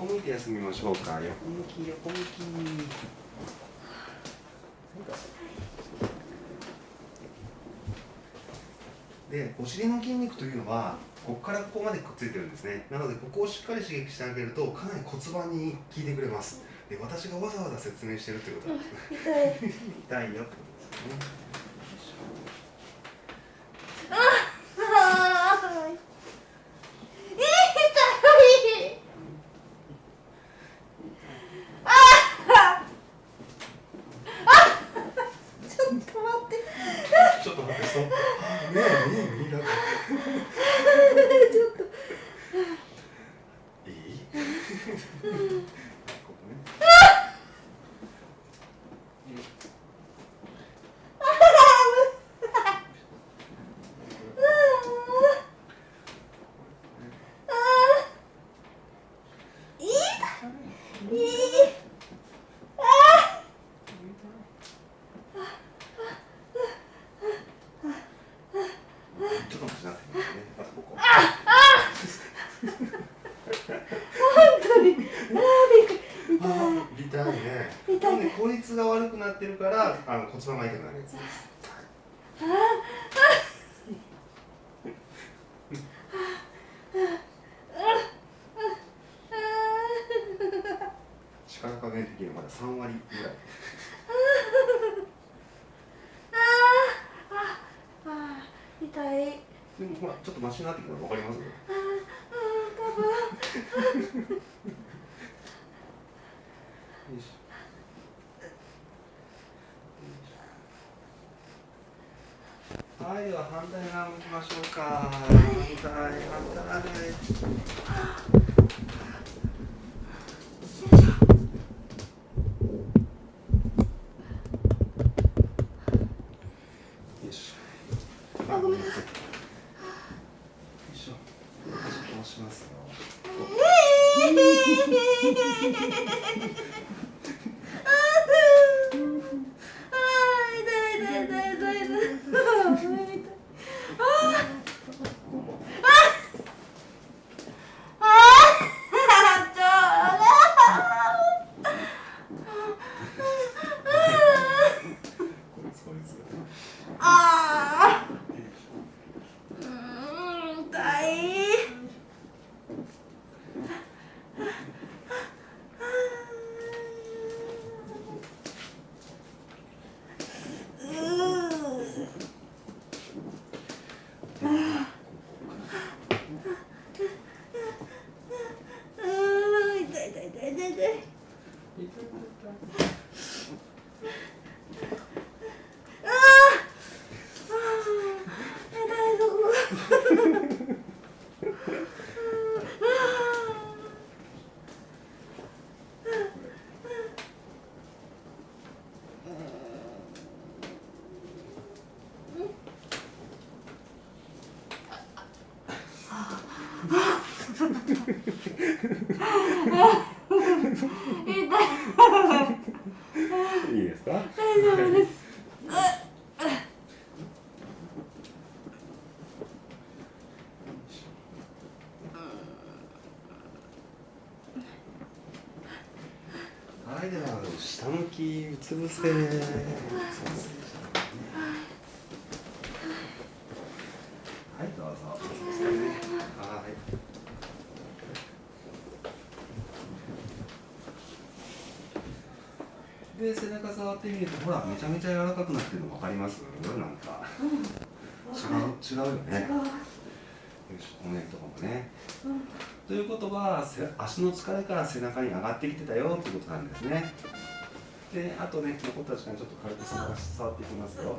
横向いて休みましょうか。横向き横向き。でお尻の筋肉というのはここからここまでくっついてるんですね。なのでここをしっかり刺激してあげるとかなり骨盤に効いてくれます。で私がわざわざ説明してるってことは痛い。痛いよってことですねあー痛いあーちょっと待ってちょっと待ってそちょっと。いい？ここねちょっと待ってなってねあとここ本当に。あーびっくり。痛い痛いね。痛い。ね効率が悪くなってるからあの骨盤が痛くなるやつ。です力加減的にはまだ3割ぐらいあー。痛いでもほらちょっとマシになってきたの分かりますあーあー多分よいしょはい、では反対側向きましょうか。反対、反対。よいしょ。あごめんなよいしょ。押しますよ。あー痛い痛い痛い痛い痛いあー痛いあーあーちょこいつこいつ。あーうーん痛いうーうーん痛い痛い痛い痛い痛いあーあー痛いそこが痛い いいですか？大丈夫ですはい、では下向きうつ伏せ。はい、どうぞ。はい。で、背中触ってみると、ほら、めちゃめちゃ柔らかくなってるの分かります？なんか。違う、違うよね。骨とかもね。ということはせ足の疲れから背中に上がってきてたよってことなんですねであとね残った時間ちょっと軽く触っていきますよ